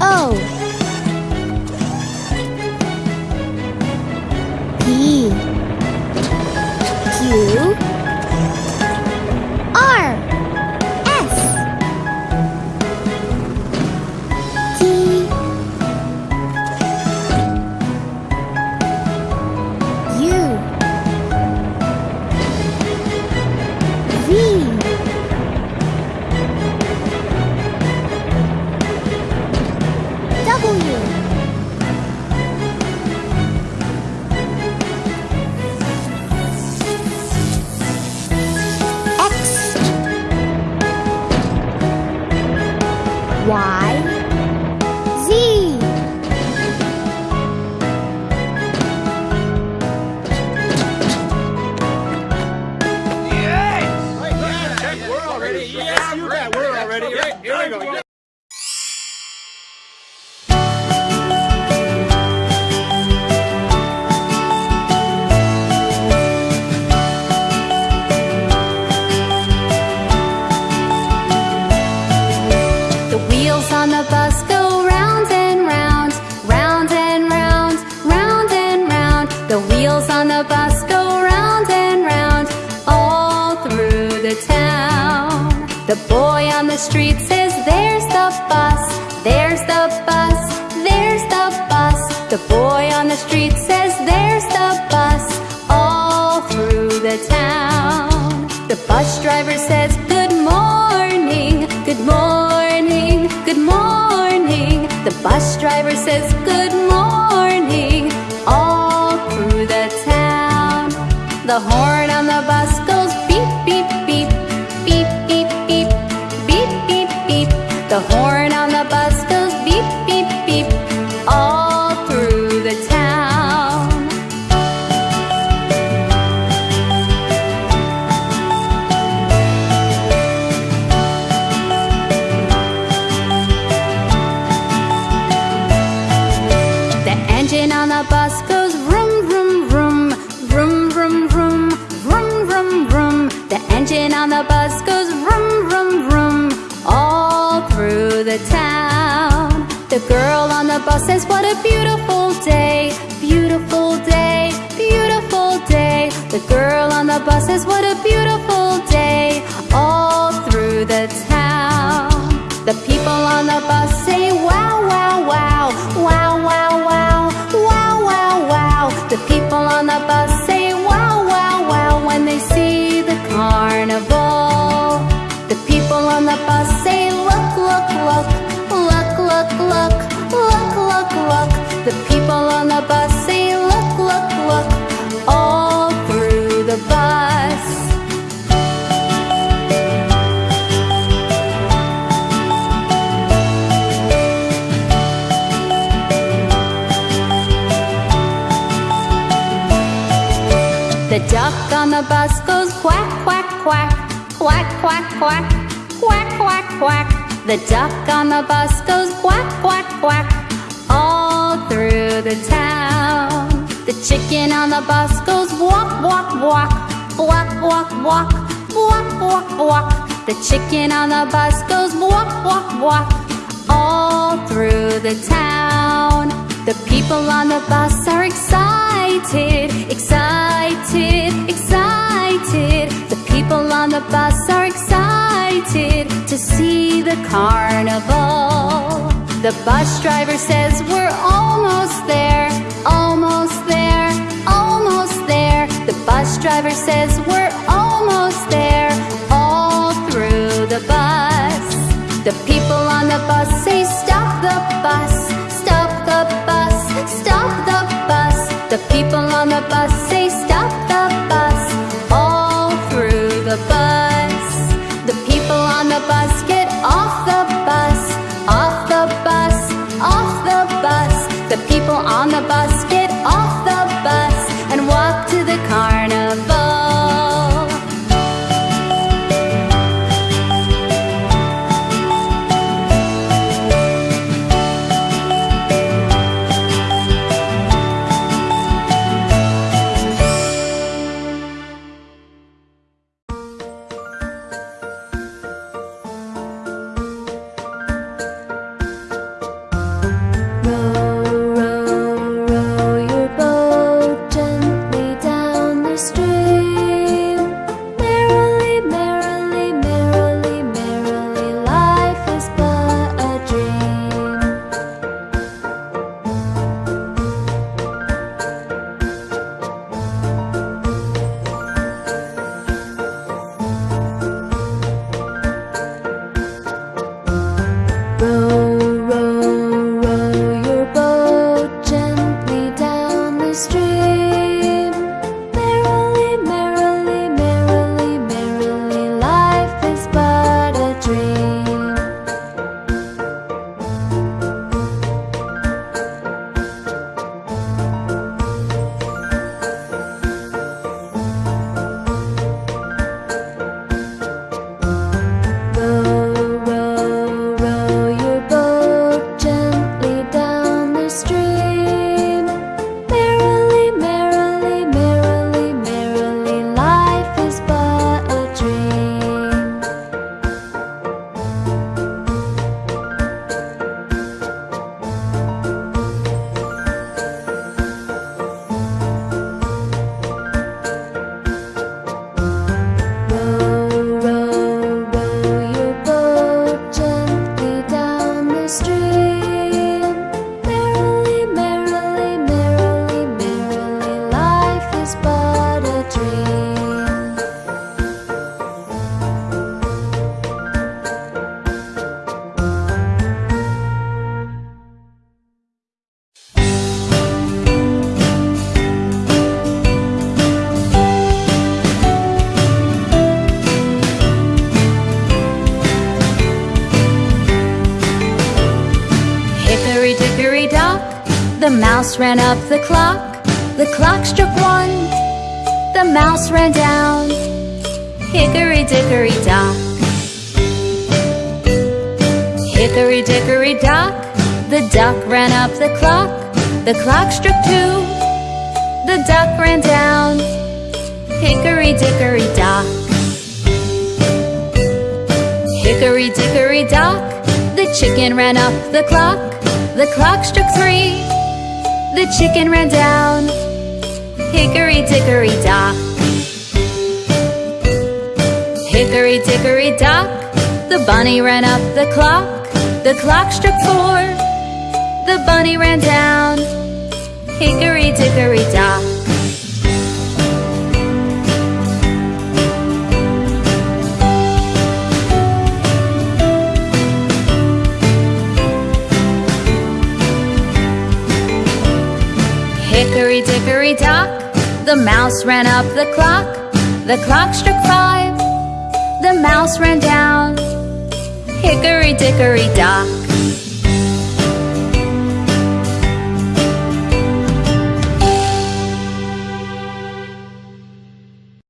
O says, Good morning, all through the town. The horn on the bus goes beep, beep, beep, beep, beep, beep, beep, beep, beep. The horn engine on the bus goes vroom, vroom, vroom, all through the town. The girl on the bus says, What a beautiful day, beautiful day, beautiful day. The girl on the bus says, What a beautiful The people on the bus say, Look, look, look, all through the bus. The duck on the bus goes quack, quack, quack, quack, quack, quack, quack, quack, quack. The duck on the bus goes quack, quack, quack, all through the town. The chicken on the bus goes walk, walk, walk, walk, walk, walk, walk, walk, walk. The chicken on the bus goes walk, walk, walk, all through the town. The people on the bus are excited, excited, excited. The people on the bus are excited to see the carnival. The bus driver says we're almost there, almost there, almost there. The bus driver says we're almost there, all through the bus. The people on the bus say stop the bus, stop the bus, stop the bus. The people on the bus the mouse ran up the clock. The clock struck one, the mouse ran down. Hickory dickory dock. Hickory dickory dock, the duck ran up the clock. The clock struck two, the duck ran down. Hickory dickory dock. Hickory dickory dock, the chicken ran up the clock. The clock struck three, the chicken ran down. Hickory dickory dock. Hickory dickory dock, the bunny ran up the clock. The clock struck four, the bunny ran down. Hickory dickory dock. Hickory dickory dock, the mouse ran up the clock. The clock struck five, the mouse ran down. Hickory dickory